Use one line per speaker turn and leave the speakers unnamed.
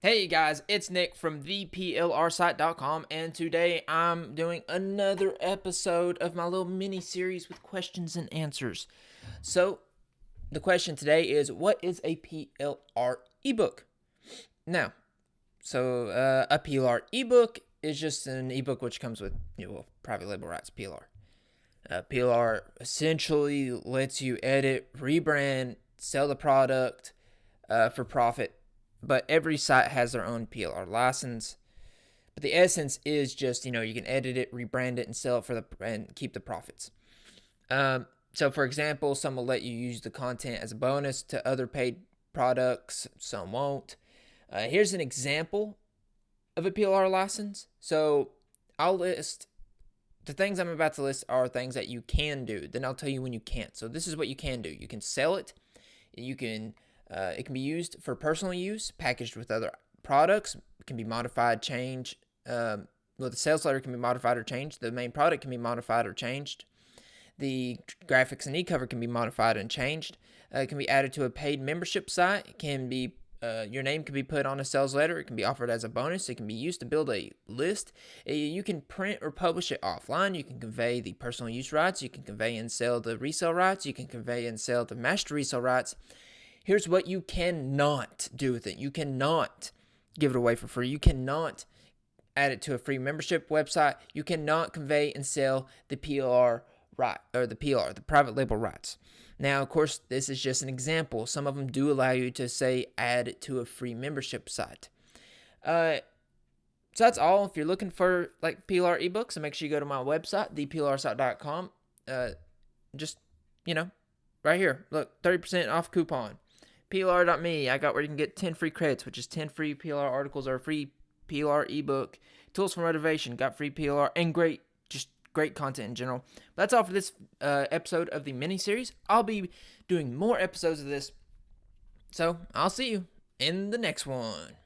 Hey guys, it's Nick from theplrsite.com, and today I'm doing another episode of my little mini series with questions and answers. So, the question today is What is a PLR ebook? Now, so uh, a PLR ebook is just an ebook which comes with you know, private label rights, PLR. Uh, PLR essentially lets you edit, rebrand, sell the product uh, for profit but every site has their own PLR license. But the essence is just you know you can edit it, rebrand it, and sell it for the and keep the profits. Um, so for example, some will let you use the content as a bonus to other paid products. Some won't. Uh, here's an example of a PLR license. So I'll list the things I'm about to list are things that you can do. Then I'll tell you when you can't. So this is what you can do. You can sell it. You can uh, it can be used for personal use, packaged with other products. Can be modified, changed. Um, well, the sales letter can be modified or changed. The main product can be modified or changed. The graphics and e-cover can be modified and changed. Uh, it can be added to a paid membership site. It can be uh, your name can be put on a sales letter. It can be offered as a bonus. It can be used to build a list. Uh, you can print or publish it offline. You can convey the personal use rights. You can convey and sell the resale rights. You can convey and sell the master resale rights. Here's what you cannot do with it. You cannot give it away for free. You cannot add it to a free membership website. You cannot convey and sell the PLR right or the PLR, the private label rights. Now, of course, this is just an example. Some of them do allow you to say add it to a free membership site. Uh, so that's all. If you're looking for like PLR ebooks, so make sure you go to my website, theplrsite.com. Uh, just you know, right here, look, 30% off coupon. PLR.me, I got where you can get 10 free credits, which is 10 free PLR articles or a free PLR ebook. Tools for motivation, got free PLR, and great, just great content in general. But that's all for this uh, episode of the mini series. I'll be doing more episodes of this. So I'll see you in the next one.